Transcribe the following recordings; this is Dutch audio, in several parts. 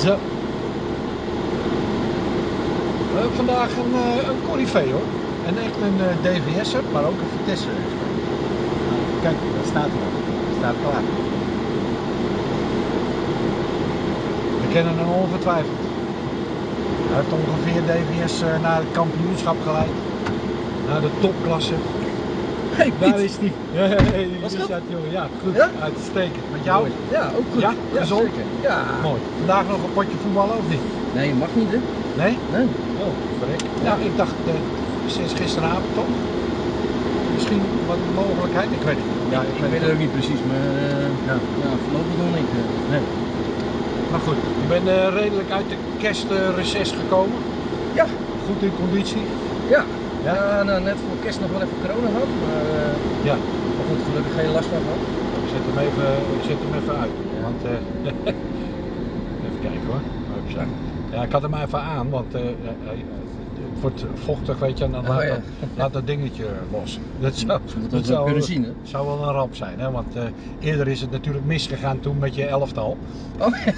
Zo. We hebben vandaag een, eh, een hoor. En echt een eh, DVS'er, maar ook een Vitesse. Kijk, daar staat. Hij staat klaar. We kennen hem ongetwijfeld. Hij heeft ongeveer DVS eh, naar het kampioenschap geleid. Naar de topklasse. Hey, Daar Piet. is. Ja, ja, ja, Was goed? jongen. Ja, goed. Ja? Uitstekend. Met jou? Ja, ook goed. Ja? Gezond? zeker. Ja. Mooi. Vandaag nog een potje voetballen of niet? Nee, mag niet, hè? Nee? Nee. Oh, verrek. Ja, ik dacht uh, sinds gisteravond toch? Misschien wat mogelijkheid, ik weet het niet. Ja, ik weet het ook niet precies, maar uh, Ja. ja, voorlopig nog niet. eh. Nee. Maar goed, je bent uh, redelijk uit de kerstreces gekomen. Ja. Goed in conditie. Ja. Ja? Ja, nou, net kerst nog wel even corona gehad, maar, uh, Ja. maar goed, gelukkig geen last van gehad. Ik zet hem even, ik zet hem even uit. Want, uh, even kijken hoor. Ja, ik had hem even aan, want uh, het wordt vochtig, weet je, en dan Oh, laat, ja. dat, laat dat dingetje los. Dat zou, dat zou, kunnen zien, hè? zou wel een ramp zijn, hè? want uh, eerder is het natuurlijk misgegaan toen met je elftal. Oh, ja.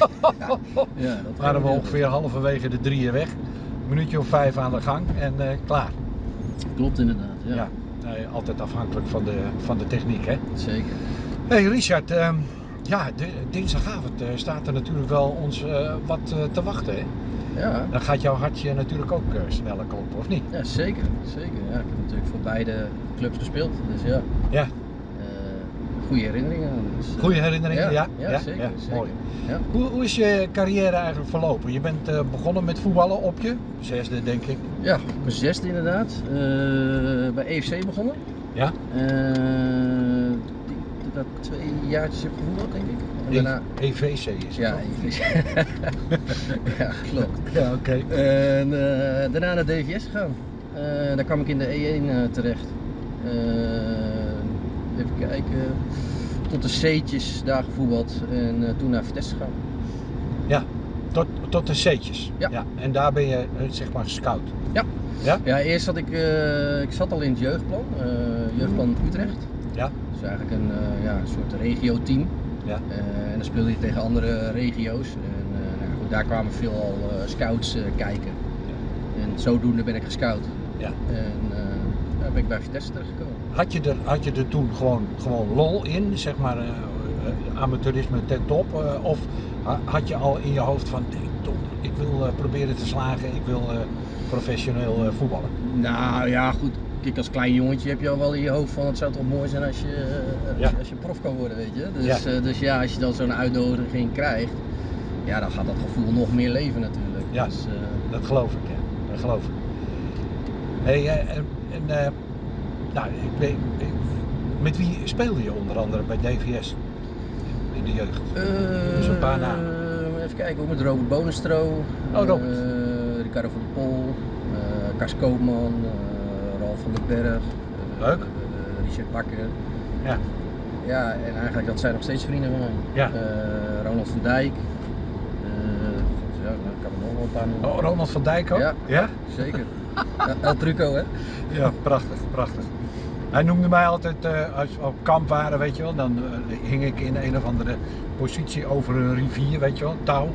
ja dat waren we ongeveer halverwege de drieën weg. Een minuutje of vijf aan de gang en uh, klaar. Klopt inderdaad, ja. nee, altijd afhankelijk van de, van de techniek, hè? Zeker. Hey Richard, uh, ja, de, dinsdagavond uh, staat er natuurlijk wel ons uh, wat te wachten, hè? Ja. Dan gaat jouw hartje natuurlijk ook sneller kloppen, of niet? Ja, zeker. zeker. Ja, ik heb natuurlijk voor beide clubs gespeeld, dus ja. Ja. Goede herinneringen. Dus, Goede herinneringen, ja? Ja, ja, zeker. zeker. Mooi. Ja. Hoe, hoe, is je carrière eigenlijk verlopen? Je bent uh, begonnen met voetballen op je zesde, denk ik. Ja, op mijn zesde inderdaad. Uh, bij EFC begonnen. Ja. Uh, dat twee jaartjes heb gevoetbald, denk ik. En daarna... EVC is het Ja, EVC. ja, klopt. Ja, oké. Okay. En uh, daarna naar DVS gegaan. daar kwam ik in de E1 terecht. Even kijken. Tot de C'tjes daar gevoetbald en toen naar Vitesse gegaan. Ja, tot, tot de C'tjes. Ja. ja. En daar ben je zeg maar scout. Ja. Ja? Ja, eerst zat ik, uh, ik zat al in het jeugdplan, jeugdplan Utrecht. Ja. Dus eigenlijk een, ja, een soort regio-team. Ja. en dan speelde je tegen andere regio's. En nou, goed, daar kwamen veel al scouts kijken. Ja. En zodoende ben ik gescout. Ja. En daar ben ik bij Vitesse terechtgekomen. Had je er, had je er toen gewoon, gewoon lol in, zeg maar amateurisme ten top? of had je al in je hoofd van, ik wil proberen te slagen, ik wil professioneel voetballen? Nou ja, goed. Kijk, als klein jongetje heb je al wel in je hoofd van het zou toch mooi zijn als je, als, ja. je, als je prof kan worden, weet je. Dus ja, dus ja als je dan zo'n uitnodiging krijgt, ja, dan gaat dat gevoel nog meer leven natuurlijk. Ja, dus, dat geloof ik, ja. Dat geloof ik. Hey, en, en nou, ik weet, ik, met wie speelde je onder andere bij DVS in de jeugd? dus een paar namen. Even kijken, met Robert Bonestro. Oh, Robert. Ricardo van der Pol, uh, Kars Koopman, uh, Ralf van den Berg, uh, Leuk. Richard Bakker. Ja. Ja, en eigenlijk dat zijn nog steeds vrienden van mij. Ja. Ronald van Dijk. ja, nou, ik kan er nog wel een paar noemen. Oh, Ronald van Dijk ook? Ja, ja? zeker. El Truco, hè? Ja, prachtig, prachtig. Hij noemde mij altijd, uh, als we op kamp waren, weet je wel, dan uh, hing ik in een of andere positie over een rivier, weet je wel, touw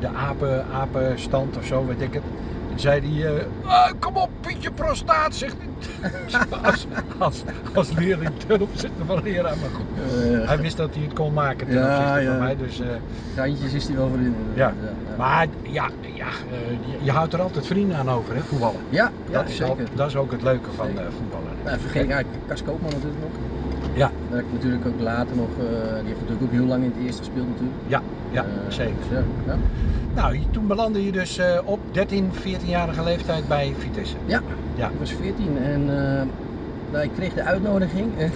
de apen, apenstand of zo, weet ik het. En zei hij, uh, ah, kom op Pietje prostaat, zegt hij. als, als, als leerling ten opzichte van leraar, maar goed. Uh, hij wist dat hij het kon maken ten ja, opzichte ja. van mij, dus... Uh, Geintjes is hij wel voor in. Ja. maar ja, ja je, je, houdt er altijd vrienden aan over, hè, voetballen. Ja, dat zeker. Is ook, dat is ook het leuke van voetballen. Nou, vergeet eigenlijk Kas Koopman natuurlijk nog. Ja. Heb ik natuurlijk ook later nog, uh, die heeft natuurlijk ook heel lang in het eerste gespeeld natuurlijk. Ja, ja uh, zeker. Ja, ja. Nou, toen belandde je dus uh, op 13, 14-jarige leeftijd bij Vitesse. Ja, ja. ik was 14 en nou, ik kreeg de uitnodiging. En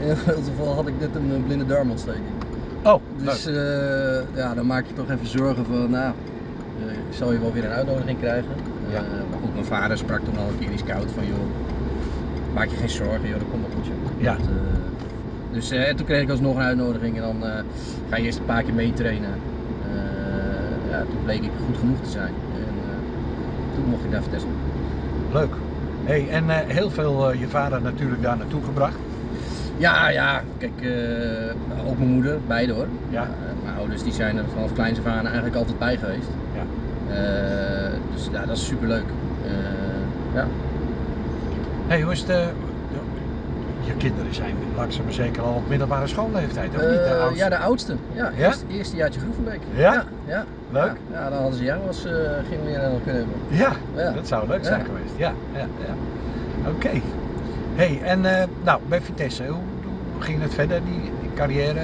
in geval had ik net een blinde darmontsteking. Oh, Dus ja, dan maak je toch even zorgen van, nou, ik zal je wel weer een uitnodiging krijgen. Ja. maar goed, mijn vader sprak toen al een keer die scout van, joh, maak je geen zorgen, joh, dat komt wel goed. Joh. Ja. Dat, uh, dus uh, toen kreeg ik alsnog een uitnodiging en dan uh, ga je eerst een paar keer meetrainen. ja, toen bleek ik goed genoeg te zijn. En toen mocht ik daar vertesten. Leuk. Hey, en heel veel je vader natuurlijk daar naartoe gebracht. Ja, ja, kijk, uh, ook mijn moeder, beide hoor. Ja. Uh, mijn ouders die zijn er vanaf kleins af aan eigenlijk altijd bij geweest. Ja. Uh, dus ja, dat is super leuk. ja. Hey, hoe is het? je kinderen zijn langzaam maar zeker al op middelbare schoolleeftijd, of niet? De oudste? Ja, de oudste. Ja, ja? Eerst, eerste jaartje Groevenbeek. Ja? Ja. ja. Leuk? Ja, ja, dan hadden ze jou als gingen weer kunnen hebben. Ja, ja, dat zou leuk zijn geweest. Ja, ja, ja. Oké. Hey, en nou, bij Vitesse, hoe, ging het verder, die, carrière?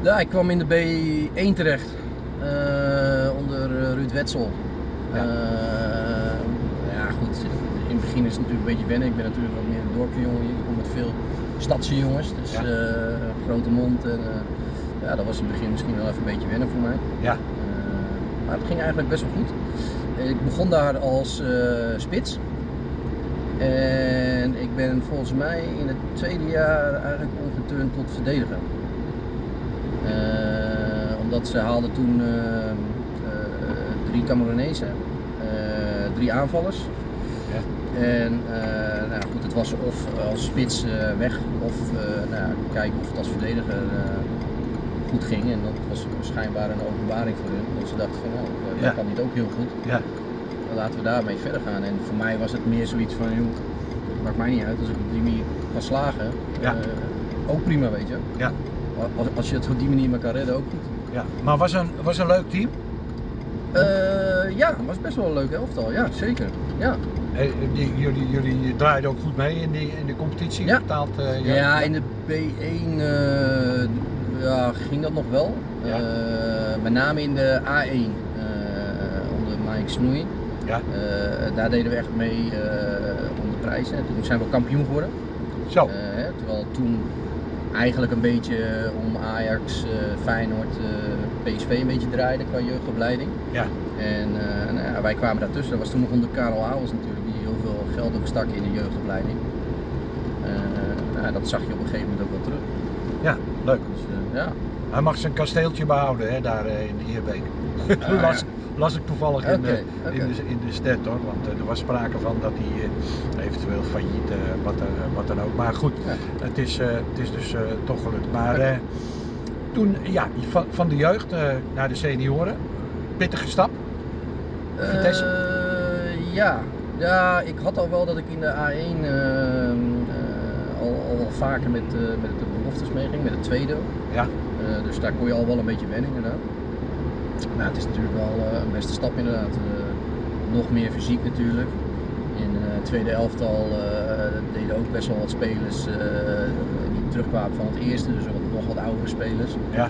Ja, ik kwam in de B1 terecht. Uh, onder eh, Ruud Wetzel. Ja. Uh, ja, goed. In het begin is het natuurlijk een beetje wennen. Ik ben natuurlijk wat meer een dorpsjongen. Ik kom met veel stadse jongens. Dus ja. grote mond. En, ja, dat was in het begin misschien wel even een beetje wennen voor mij. Ja. maar het ging eigenlijk best wel goed. Ik begon daar als spits. En ik ben volgens mij in het tweede jaar eigenlijk omgeturnd tot verdediger. Uh, omdat ze haalden toen uh, uh, drie Cameronezen, drie aanvallers. En nou goed, het was of als spits weg of nou, kijken of het als verdediger goed ging. En dat was schijnbaar een openbaring voor hun. Want ze dachten van nou, dat ja. kan niet ook heel goed. Ja laten we daarmee verder gaan. En voor mij was het meer zoiets van, joh, het maakt mij niet uit als ik op die manier kan slagen. Ja. Uh, ook prima, weet je. Ja. Als, als je het op die manier maar kan redden, ook goed. Ja. Maar was een, was een leuk team? Uh, ja, was best wel een leuk elftal, ja, zeker. Ja. Hey, die, jullie, jullie draaiden ook goed mee in, die, in de competitie? Ja, betaald, uh, ja, ja, in de B1 ja, ging dat nog wel. Ja. met name in de A1 onder Mike Snoei. Ja. Uh, daar deden we echt mee om de prijzen. Toen zijn we kampioen geworden. Zo. Terwijl toen eigenlijk een beetje om Ajax, Feyenoord, PSV een beetje draaide qua jeugdopleiding. Ja. En nou ja, wij kwamen daartussen. Dat was toen nog onder Karel Auwels natuurlijk, geld ook stak in de jeugdopleiding. Nou, dat zag je op een gegeven moment ook wel terug. Ja, leuk. Dus, ja. Hij mag zijn kasteeltje behouden hè, daar in de Ierbeek. Ah, las, las ik toevallig in, de, In, de, in de stat hoor. Want uh, er was sprake van dat hij uh, eventueel failliet, uh, wat, wat dan ook. Maar goed, ja. het, is, het is dus toch gelukt. Maar toen, ja, van, van de jeugd naar de senioren, pittige stap. ja. Ja, ik had al wel dat ik in de A1 ehm, al, al vaker met, met de beloftes meeging, met het tweede. Ja. dus daar kon je al wel een beetje wennen inderdaad. Nou, het is natuurlijk wel uh, een beste stap inderdaad. Uh, nog meer fysiek natuurlijk. In uh, het tweede elftal deden ook best wel wat spelers die terugkwamen van het eerste, dus nog wat oudere spelers. Ja.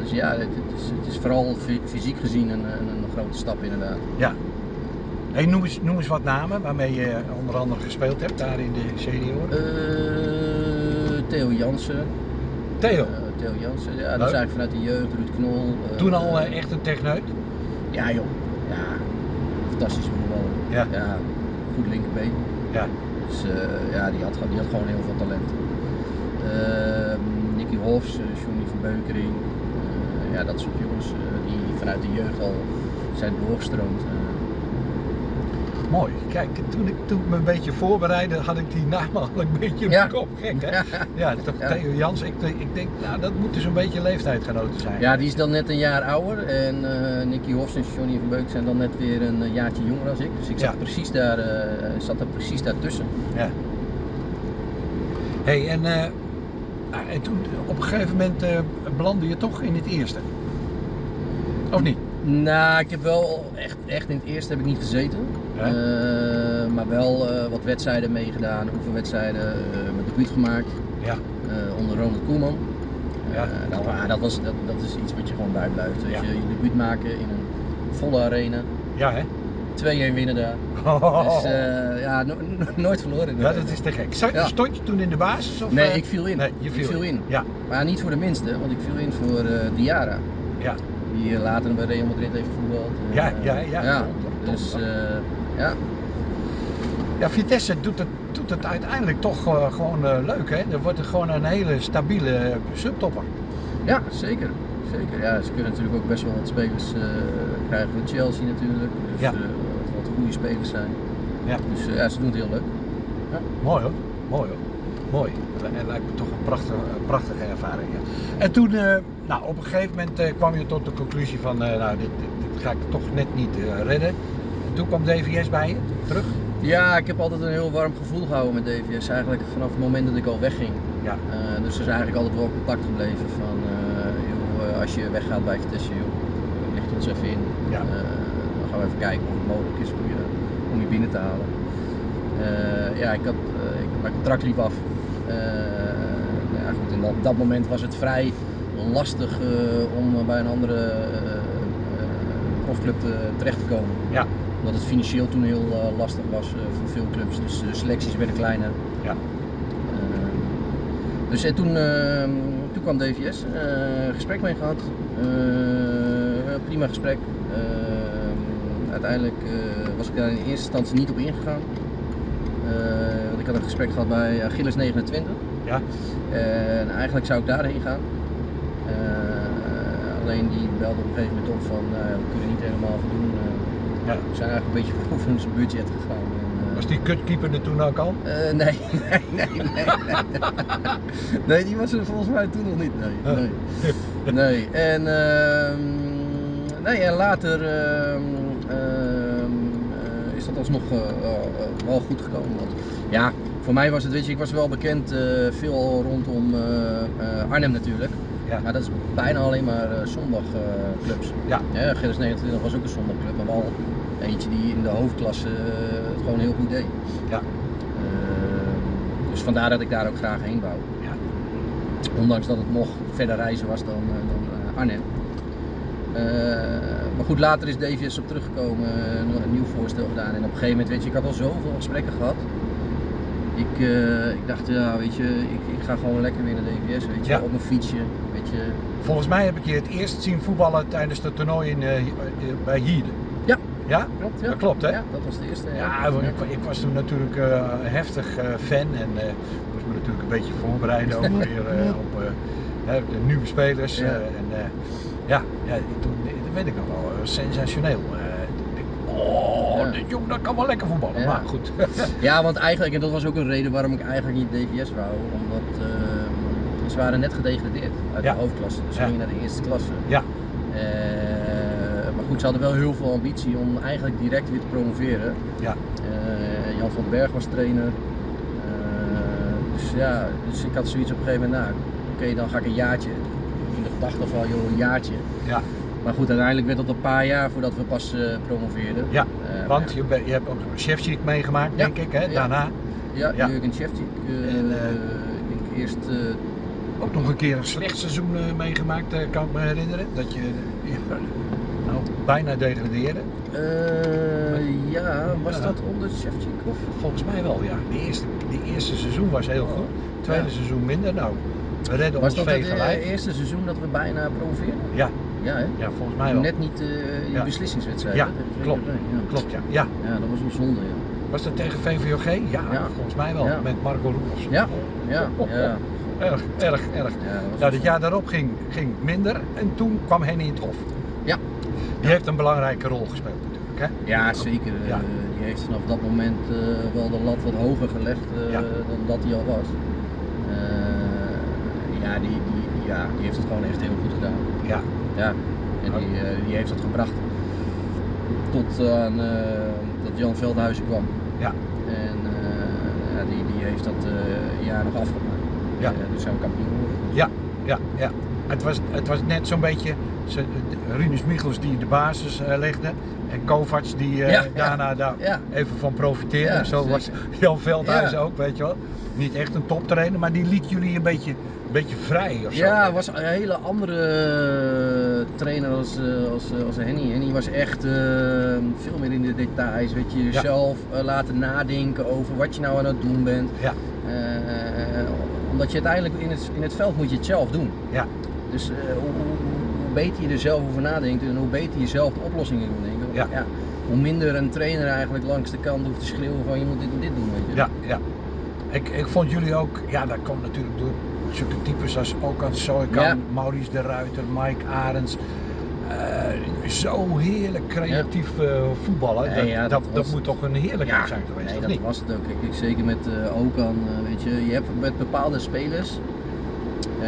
dus ja, het, het, is, het, is, vooral fysiek gezien een, een, een, grote stap inderdaad. Ja. Hey, noem, eens, noem eens wat namen waarmee je onder andere gespeeld hebt daar in de senioren. Theo Jansen. Theo? Theo Jansen. Ja, dat is eigenlijk vanuit de jeugd, Ruud Knol. Uh, Toen al uh, echt een techneut? Ja joh, ja. Fantastisch voetbal. Ja. ja. Goed linkerbeen. Ja. Dus uh, ja, die had, die had gewoon heel veel talent. Ehm, Nicky Hofs, Johnny van Beukering. ja, dat soort jongens die vanuit de jeugd al zijn doorgestroomd mooi. Kijk, toen ik, toen me een beetje voorbereidde, had ik die naam al een beetje in mijn kop. Gek, hè? Ja, toch. Theo Jans. Ik, ik denk, nou, dat moet dus een beetje leeftijdgenoten zijn. Ja, die is dan net een jaar ouder. En uh, Nicky Hofs en Johnny van Beuk zijn dan net weer een uh, jaartje jonger als ik. Dus ik zat, precies, daar, uh, zat er precies daartussen. Ja. hey, en, uh, en toen op een gegeven moment belandde je toch in het eerste? Of niet? Nou, ik heb wel echt, echt in het eerste heb ik niet gezeten. Uh, maar wel uh, wat wedstrijden meegedaan, oefenwedstrijden, uh, mijn debuut gemaakt. Ja. onder Ronald Koeman. Ja. Dat, ah, dat, was, dat, dat is iets wat je gewoon bijblijft. Ja. Je, je debuut maken in een volle arena. Ja, hè? 2-1 winnen daar. Oh. Dus ja, no nooit verloren. Ja, dat is te gek. ja. Stond je toen in de basis? Of, nee, ik viel in. Nee, je viel, ik viel in. in. Ja. Maar niet voor de minste, want ik viel in voor Diara. Ja. Die later bij Real Madrid heeft gevoetbald. Ja, ja, ja. ja. Dus ja. Ja, Vitesse doet het, doet het uiteindelijk toch uh, gewoon uh, leuk, hè? Er wordt er gewoon een hele stabiele subtopper. Ja, zeker. Zeker. Ja, ze kunnen natuurlijk ook best wel wat spelers krijgen van Chelsea natuurlijk. Dus ja. wat, goede spelers zijn. Ja. Dus ja, ze doen het heel leuk. Ja. Mooi hoor, mooi hoor. mooi. Het lijkt me toch een prachtige, prachtige ervaring. Ja. En toen, uh, nou, op een gegeven moment uh, kwam je tot de conclusie van, uh, nou, dit, dit, dit, ga ik toch net niet redden. En toen kwam DVS bij je, terug? Ja, ik heb altijd een heel warm gevoel gehouden met DVS, eigenlijk vanaf het moment dat ik al wegging. Ja. dus er is eigenlijk altijd wel contact gebleven van, joh, als je weggaat bij Vitesse, joh, licht ons even in. Ja. dan gaan we even kijken of het mogelijk is om je, om je binnen te halen. ja, ik had, ik, mijn contract liep af. Nou ja, goed, in dat, dat, moment was het vrij lastig om bij een andere profclub terecht te komen. Ja omdat het financieel toen heel uh, lastig was uh, voor veel clubs. Dus de selecties werden kleiner. Ja. Uh, dus en toen, ehm, toen kwam DVS, gesprek mee gehad. prima gesprek. Ehm, uiteindelijk was ik daar in eerste instantie niet op ingegaan. want ik had een gesprek gehad bij Gilles 29. Ja. En eigenlijk zou ik daarheen gaan. alleen die belde op een gegeven moment op van we kunnen niet helemaal voldoen ja. We zijn eigenlijk een beetje over ons budget gegaan. En, uh... Was die kutkeeper er toen ook al? Uh, nee, nee, nee, nee. nee, die was er volgens mij toen nog niet. Nee, nee. nee. En, uh, nee, en later uh, is dat alsnog wel goed gekomen. Want, ja, voor mij was het, weet je, ik was wel bekend veel rondom Arnhem natuurlijk. Ja. Maar dat is bijna alleen maar uh, zondagclubs. Uh, ja. ja. 29 was ook een zondagclub, maar wel eentje die in de hoofdklasse uh, het gewoon heel goed deed. Ja. Dus vandaar dat ik daar ook graag heen wou. Ja. Ondanks dat het nog verder reizen was dan, eh, dan Arnhem. maar goed, later is DVS op teruggekomen, een nieuw voorstel gedaan. En op een gegeven moment, weet je, ik had al zoveel gesprekken gehad ik, uh, ik dacht, ja, weet je, ik, ik ga gewoon lekker weer naar de DVS, weet je, op mijn fietsje, weet je. Volgens mij heb ik je het eerst zien voetballen tijdens het toernooi in, uh, bij Hierde. Ja. Ja? Klopt, ja. Dat klopt, hè? Ja, dat was de eerste. Ja, ja. Ik, ik, was toen natuurlijk uh, heftig fan en moest me natuurlijk een beetje voorbereiden ook weer op de nieuwe spelers. Ja. en ja, ja toen, dat weet ik nog wel, sensationeel. Oh, dit jong dat kan wel lekker voetballen. Ja. Maar goed. ja, want eigenlijk, en dat was ook een reden waarom ik eigenlijk niet DVS wou. Omdat uh, ze waren net gedegradeerd uit de hoofdklasse. Dus ze gingen naar de eerste klasse. Ja. Uh, maar goed, ze hadden wel heel veel ambitie om eigenlijk direct weer te promoveren. Ja. Uh, Jan van den Berg was trainer. dus ja, dus ik had zoiets op een gegeven moment, nou, oké, dan ga ik een jaartje. In de gedachte van, joh, een jaartje. Ja. Maar goed, uiteindelijk werd dat een paar jaar voordat we pas uh, promoveerden. Ja, want je, je, hebt ook Shevchik meegemaakt, denk ik, hè, daarna. Ja, ja. Jurgen Shevchik. Uh, en, ik denk eerst... ook nog een keer een slecht seizoen meegemaakt, kan ik me herinneren. Dat je nou, bijna degradeerde. ja, was dat onder Shevchik? Of? Volgens mij wel, ja. De eerste, eerste seizoen was heel goed, het tweede seizoen minder. Nou, we redden was ons dat het eerste seizoen dat we bijna promoveerden? Ja, ja, hè? ja, volgens mij wel. Net niet uh, die ja. beslissingswedstrijd. Ja, klopt. Ja. klopt ja. ja. Ja, dat was een zonde. Ja. Was dat tegen VVOG? Ja, volgens mij wel. Met Marco Roelofs. Ja, ja, ja. Erg, erg, erg. Ja, dat nou, het jaar daarop ging, ging minder en toen kwam Henny in het Hof. Ja. Die heeft een belangrijke rol gespeeld natuurlijk. Hè? Ja, zeker. Ja. Uh, die heeft vanaf dat moment uh, wel de lat wat hoger gelegd uh, dan dat hij al was. ja, die, die, ja, die heeft het gewoon echt heel goed gedaan. Ja. Ja, en die, uh, die heeft dat gebracht tot aan uh, dat Jan Veldhuizen kwam. Ja. En ja, die, die heeft dat jaar nog afgemaakt. Ja. dus zijn we kampioen geworden. Ja, ja, ja. Het was, het was net zo'n beetje Rinus Michels die de basis legde en Kovacs die ja, daarna ja, daar even van profiteerde. Zo was Jan Veldhuizen ook, weet je wel. Niet echt een toptrainer, maar die liet jullie een beetje beetje vrij of zo. Ja, was een hele andere eh, trainer als, eh, als, eh, als Henny. Henny was echt uh, veel meer in de details. Weet je, jezelf ja. laten nadenken over wat je nou aan het doen bent. Ja. omdat je uiteindelijk in het, in het veld moet je het zelf doen. Ja. Dus hoe, hoe, beter je er zelf over nadenkt en hoe beter je zelf de oplossingen moet denken. Ja. ja. hoe minder een trainer eigenlijk langs de kant hoeft te schreeuwen van je moet dit en dit doen. Weet je. Ja, ja. Ik, ik vond jullie ook, ja dat komt natuurlijk door zulke types als Okan Soikan, ja. Maurice de Ruiter, Mike Arends. Uh, zo heerlijk creatief uh, voetballen. Nee, dat, ja, dat, dat, dat, moet toch een heerlijkheid zijn geweest, nee, dat niet? was het ook. Kijk, zeker met uh, Okan, weet je, je hebt met bepaalde spelers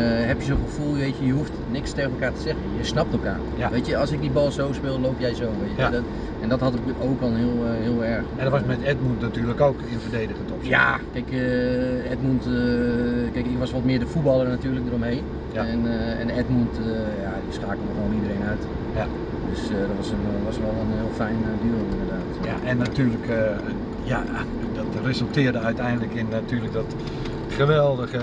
heb je zo'n gevoel, weet je, je hoeft niks tegen elkaar te zeggen. Je snapt elkaar. Ja. Weet je, als ik die bal zo speel, loop jij zo. Weet je. Ja. Dat, en dat had ik ook al heel, uh, heel erg. En dat was met Edmund natuurlijk ook in verdedigend opzicht. Ja, kijk, uh, Edmund, kijk, ik was wat meer de voetballer natuurlijk eromheen. Ja. En, en Edmund, ja, die schakelde gewoon iedereen uit. Ja. Dus dat was, een, was wel een heel fijn duo inderdaad. Ja, en natuurlijk, ja, dat resulteerde uiteindelijk in natuurlijk dat geweldige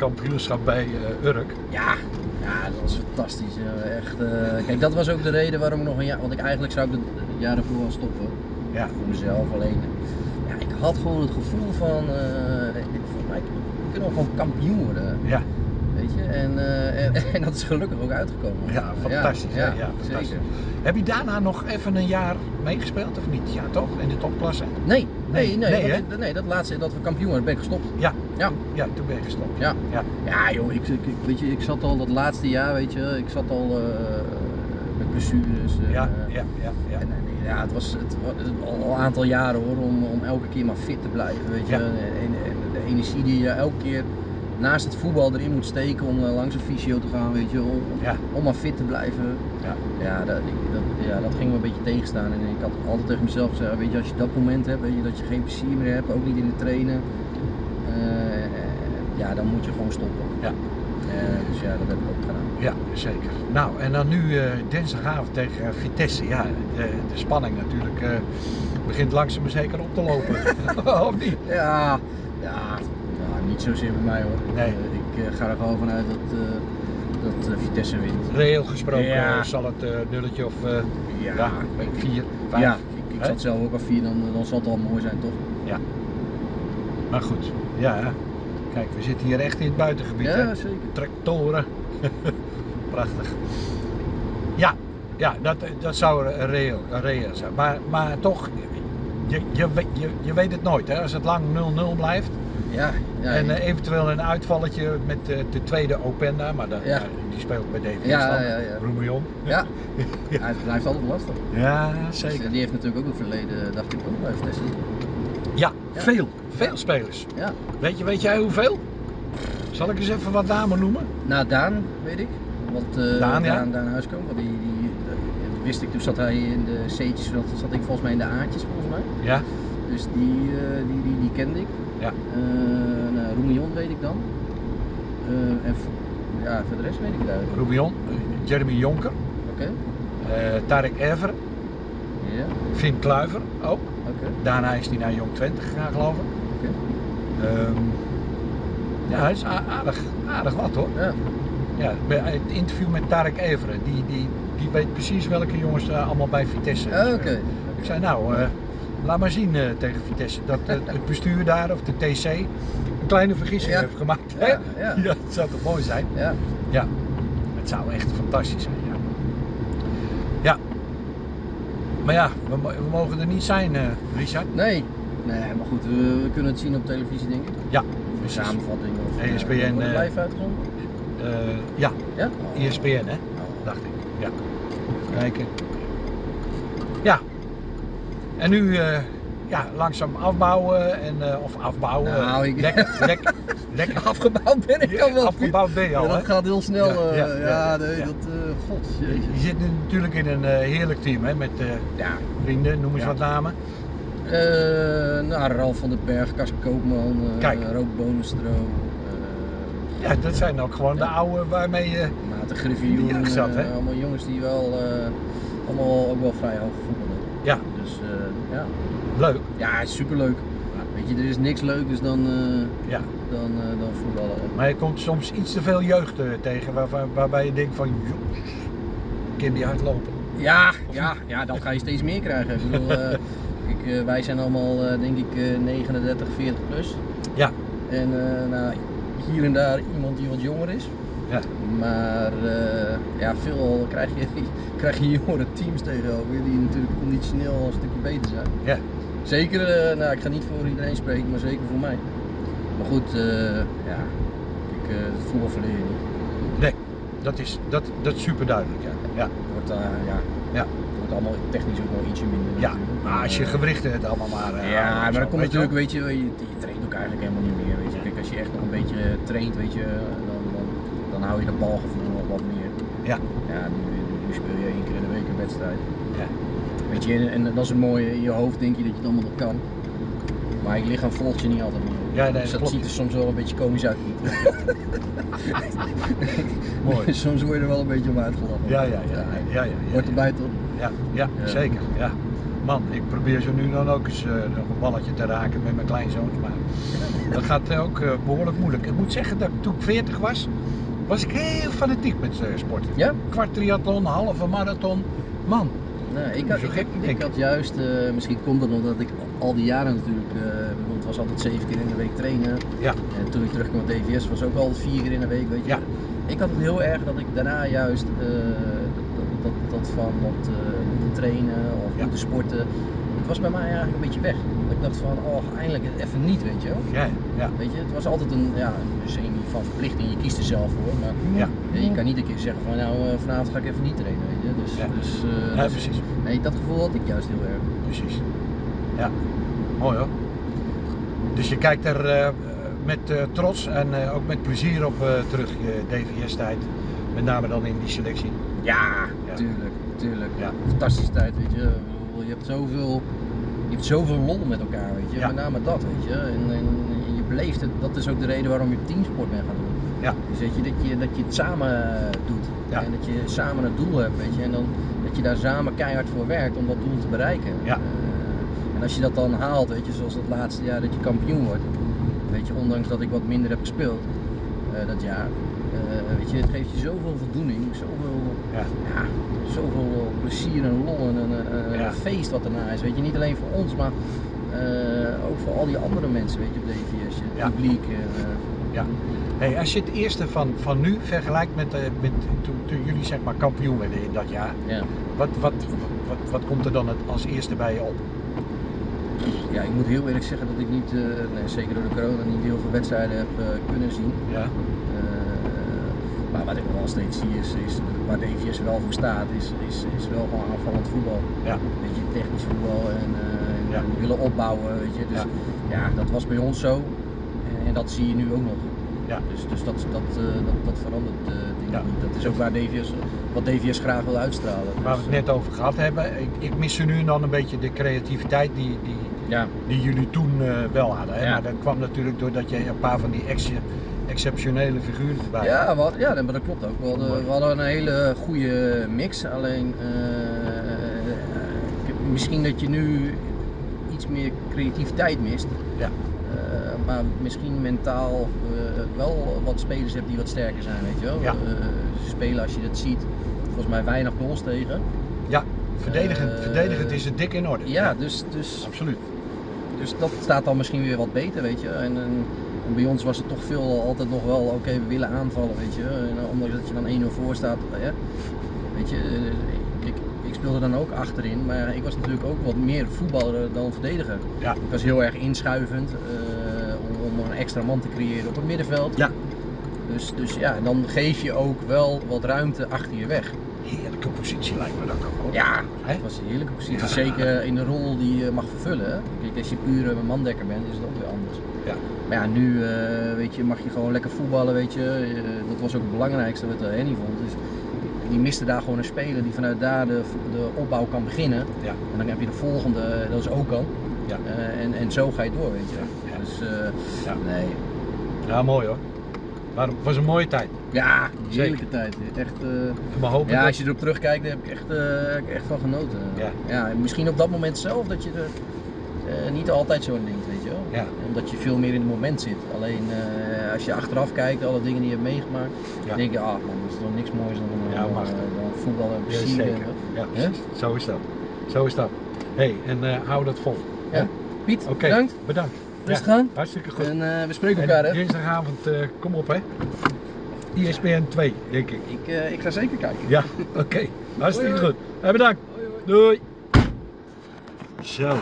kampioenschap bij uh, Urk. Ja, ja, dat was fantastisch. Echt, uh, kijk, dat was ook de reden waarom ik nog een jaar, want ik eigenlijk zou ik het jaar ervoor al stoppen. Ja. Voor mezelf alleen. Ja, ik had gewoon het gevoel van, uh, ik, volgens mij kunnen we gewoon kampioen worden. Ja. Weet je, en, en, en, dat is gelukkig ook uitgekomen. Ja, fantastisch. Ja, ja, fantastisch. Zeker. Heb je daarna nog even een jaar meegespeeld of niet? Ja, toch? In de topklasse? Nee, nee, nee. Nee, nee, nee dat laatste dat we kampioen ben ik gestopt. Ja, ja. ja toen ben je gestopt. Ja, ja. ja joh, ik, ik, weet je, ik zat al dat laatste jaar, weet je, ik zat al uh, met blessures. Uh, ja, ja, ja. ja. En, ja, het was, het, al een aantal jaren hoor, om, om elke keer maar fit te blijven, weet je. En, en, de energie die je elke keer naast het voetbal erin moet steken om uh, langs een fysio te gaan, weet je, om, ja. om maar fit te blijven. Ja, ja, dat, dat, ja, dat ging me een beetje tegenstaan. En ik had altijd tegen mezelf gezegd, weet je, als je dat moment hebt, weet je, dat je geen plezier meer hebt, ook niet in het trainen, uh, ja, dan moet je gewoon stoppen. Ja. dus ja, dat heb ik ook gedaan. Ja, zeker. Nou, en dan nu dinsdagavond tegen Vitesse. Ja, de, de spanning natuurlijk begint langzaam maar zeker op te lopen. of niet? Ja, ja, niet zozeer bij mij hoor. Nee. Uh, ik uh, ga er gewoon vanuit dat, uh, dat Vitesse wint. Reëel gesproken ja. zal het nulletje of ja. ja, vier, vijf. Ja, ik, ik zat zelf ook al vier, dan, dan zal het al mooi zijn toch? Ja. Maar goed, ja. Kijk, we zitten hier echt in het buitengebied. Ja, hè? zeker. Tractoren. Prachtig. Ja, ja dat, dat zou reëel, reëel zijn. Maar, maar toch, je, je, je, je weet het nooit. Hè? Als het lang 0-0 blijft, ja, ja, en uh, eventueel een uitvalletje met uh, de tweede Openda, maar ja. uh, die speelt bij DVS ja, dan, ja, ja. Roemion. Ja. ja, het blijft altijd lastig. Ja, zeker. Dus, die heeft natuurlijk ook een verleden, dacht ik ook, bij Vitesse. Ja, veel. Veel spelers. Ja. Weet, je, weet jij hoeveel? Zal ik eens even wat namen noemen? Nou, Daan, weet ik. Want, Daan, ja. Daan, Daan Huiskamp, die, die, wist ik, toen zat hij in de C'tjes, zat, zat ik volgens mij in de A'tjes volgens mij. Ja. Dus die, die, die, die kende ik. Ja. Uh, nou, Roemion weet ik dan. Uh, en ja, voor de rest weet ik het eigenlijk. Roemion, Jeremy Jonker. Oké. Okay. Tarek Ever. Ja. Finn Kluiver ook. Okay. Daarna is hij naar Jong 20 gegaan geloof ik. Oké. Okay. Um, ja, hij is aardig, aardig wat hoor. Ja. Ja, het interview met Tarek Everen, die, die, die weet precies welke jongens uh, allemaal bij Vitesse. Uh, Oké. Ik zei nou, uh, laat maar zien uh, tegen Vitesse dat uh, het bestuur daar of de TC een kleine vergissing ja. heeft gemaakt. Ja, ja. zou toch mooi zijn? Ja. ja. Het zou echt fantastisch zijn. Ja. ja. Maar ja, we, we mogen er niet zijn, Richard. Nee. Nee, maar goed, we, we, kunnen het zien op televisie, denk ik. Ja. Een samenvatting of ESPN. Live uitgezonden? Ja. ja? ESPN, hè? Dacht ik. Ja. Kijken. Ja, en nu uh, ja, langzaam afbouwen en, uh, of afbouwen. Nou, ik... Lekker, lekker, lekker. Afgebouwd ben ik al wel. Afgebouwd ben je al. Ja, dat gaat heel snel. Ja, ja, uh, ja nee, dat, god. Jezus. Je zit natuurlijk in een heerlijk team hè, met ja. vrienden, noem eens wat namen. nou, Ralf van den Berg, Kas Koopman, Roop Bonenstro. Ja, dat zijn ook gewoon de oude waarmee je. Maarten Griffioen. zat, hè? allemaal jongens die wel allemaal ook wel vrij hoog voetballen. Ja. Dus uh, ja. Leuk. Ja, superleuk. Weet je, er is niks leukers dan, uh, ja. dan, uh, dan voetballen. Maar je komt soms iets te veel jeugd tegen waar, waar, waarbij je denkt van, joh, kind die hardlopen. Ja, ja, ja, dan ga je steeds meer krijgen. Ik bedoel, ik, wij zijn allemaal denk ik 39, 40 plus. Ja. En nou, hier en daar iemand die wat jonger is. Ja. Maar uh, ja, veel krijg je, krijg je jongere teams tegenover die natuurlijk conditioneel een stukje beter zijn. Ja. Zeker, uh, nou ik ga niet voor iedereen spreken, maar zeker voor mij. Maar goed, uh, ja, ik, het voetbal verleer je niet. Nee, dat is, dat, dat is super duidelijk. Ja. Ja. Wordt, ja. Ja. Het wordt allemaal technisch ook wel ietsje minder. ja, maar als je gewrichten het allemaal maar. Ja, maar dan komt weet je natuurlijk, weet je, je, je traint ook eigenlijk helemaal niet meer. Weet je. Kijk, als je echt nog een beetje traint, weet je, dan, dan, dan hou je dat balgevoel nog wat meer. Ja. Ja, nu, speel je één keer in de week een wedstrijd. Ja. Weet je, en, en dat is het mooie, in je hoofd denk je dat je het allemaal nog kan. Maar je lichaam volgt je niet altijd meer. Ja, nee, dus dat klopt. ziet er soms wel een beetje komisch uit. Mooi. soms word je er wel een beetje om uitgelachen. Ja, ja, ja. ja, ja, ja, Hoort erbij toch? Ja, ja, Ja. zeker. Ja. Man, ik probeer zo nu dan ook eens eh, nog een balletje te raken met mijn kleinzoons, maar dat gaat ook eh, behoorlijk moeilijk. Ik moet zeggen dat toen ik 40 was, was ik heel fanatiek met eh, sporten. Ja? Kwart triathlon, halve marathon. Man, Nee, ik, had, Zo ik, gek, ik, had juist, misschien komt het omdat ik al die jaren natuurlijk, eh, want het was altijd zeven keer in de week trainen. ja, En toen ik terugkwam met DVS was ook altijd vier keer in de week, weet je. Ja. Ik had het heel erg dat ik daarna juist dat, dat, dat van wat eh, moeten trainen of Ja. moeten sporten, het was bij mij eigenlijk een beetje weg. Dat ik dacht van, oh eindelijk even niet, weet je wel. ja, ja. Weet je, het was altijd een, ja, een semi van verplichting, je kiest er zelf voor, maar Ja. je kan niet een keer zeggen van nou eh, vanavond ga ik even niet trainen, weet je. Dus, Ja. dus, eh, Ja, dus- precies. nee, dat gevoel had ik juist heel erg. Precies. Ja, mooi hoor. Dus je kijkt er eh, met trots en ook met plezier op terug, je DVS-tijd. Met name dan in die selectie. Ja, Ja. tuurlijk, tuurlijk. Ja. Fantastische tijd, weet je. Je hebt zoveel, je hebt zoveel lol met elkaar, weet je. Ja. Met name dat, weet je. En, en je beleeft het, dat is ook de reden waarom je teamsport bent gaan doen. Ja. Dus weet je, dat je, dat je het samen doet. Ja. En dat je samen een doel hebt, weet je. En dan, dat je daar samen keihard voor werkt om dat doel te bereiken. Ja. Eh, en als je dat dan haalt, weet je, zoals het laatste jaar dat je kampioen wordt. Weet je, ondanks dat ik wat minder heb gespeeld eh, dat jaar. Eh, weet je, het geeft je zoveel voldoening, zoveel Ja. ja, zoveel plezier en lol en een, Ja. feest wat erna is. Weet je, niet alleen voor ons, maar eh, ook voor al die andere mensen, weet je, op DVS, het Ja. publiek. eh, Ja. Hey, als je het eerste van, van nu vergelijkt met, eh, met toen, toen jullie zeg maar kampioen werden in dat jaar, ja. wat, wat, wat, wat komt er dan het als eerste bij je op? ja, ik moet heel eerlijk zeggen dat ik niet, eh, nee, zeker door de corona, niet heel veel wedstrijden heb eh, kunnen zien. Ja, Eh, wat ik wel steeds zie is, is waar DVS wel voor staat, is, is, is wel gewoon aanvallend voetbal. ja, Weet je, technisch voetbal en, eh, en Ja. willen opbouwen, weet je. Dus Ja. ja, dat was bij ons zo en, en dat zie je nu ook nog. ja. Dus, dus dat, dat, eh, dat, dat verandert eh, denk Ja. niet. Dat is ook waar DVS, wat DVS graag wil uitstralen. Waar we Dus, het net over gehad hebben, ik, ik mis ze nu en dan een beetje de creativiteit die, die, Ja, die jullie toen wel hadden. Hè? Maar dat kwam natuurlijk doordat je een paar van die ex exceptionele figuren erbij ja, wat, ja, maar dat klopt ook. We hadden, we hadden een hele goede mix. Alleen eh, misschien dat je nu iets meer creativiteit mist. Ja. Eh, maar misschien mentaal eh, wel wat spelers hebt die wat sterker zijn, weet je wel. Ja. Spelen als je dat ziet, volgens mij weinig goals tegen. Ja, verdedigend, verdedigend is het dik in orde. Ja, dus, dus absoluut. Dus dat staat dan misschien weer wat beter, weet je. En, en, en bij ons was het toch veel altijd nog wel, oké, we willen aanvallen, weet je. En eh, ondanks dat je dan 1-0 voor staat, hè. weet je. eh, Ik, ik speelde dan ook achterin, maar ik was natuurlijk ook wat meer voetballer dan verdediger. Ja. Ik was heel erg inschuivend eh, om, om een extra man te creëren op het middenveld. Ja. Dus, dus ja, dan geef je ook wel wat ruimte achter je weg. Heerlijke positie lijkt me dat ook. hoor. Ja, het was een heerlijke positie. Ja. Zeker in de rol die je mag vervullen. Kijk, als je puur een mandekker bent, is het ook weer anders. Ja. Maar ja, nu eh, weet je, mag je gewoon lekker voetballen, weet je. Eh, dat was ook het belangrijkste wat uh, Henny vond. Dus die miste daar gewoon een speler die vanuit daar de, de opbouw kan beginnen. Ja. En dan heb je de volgende, eh, dat is ook kan. Ja. en, en zo ga je door, weet je. Ja. Dus eh, Ja. nee. ja, mooi hoor. Maar het was een mooie tijd. Ja, Zeker. heerlijke tijd. Echt, eh, hopen Ja, als je erop terugkijkt, daar heb ik echt, eh, echt van genoten. Ja. en misschien op dat moment zelf dat je er eh, niet altijd zo denkt, weet je wel. Ja. Omdat je veel meer in het moment zit. Alleen eh, als je achteraf kijkt, alle dingen die je hebt meegemaakt, Ja. denk je, ah man, dat is toch niks moois dan, eh, Ja, mag. dan voetbal en Ja, plezier. Ja. Zo is dat. Zo is dat. hey, en hou dat vol. Ja. Piet, bedankt. bedankt. Rustig Ja, aan. Hartstikke goed. En we spreken En elkaar, hè? dinsdagavond, kom op hè. ISBN 2, denk ik. Ik, ik ga zeker kijken. Ja, oké. Hartstikke Hoi, hoi. goed. Hey, bedankt. Doei. Zo.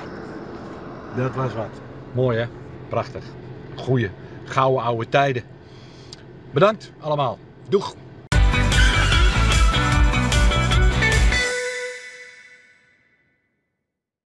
Dat was wat. Mooi hè? Prachtig. Goeie, gouden oude tijden. Bedankt allemaal. Doeg.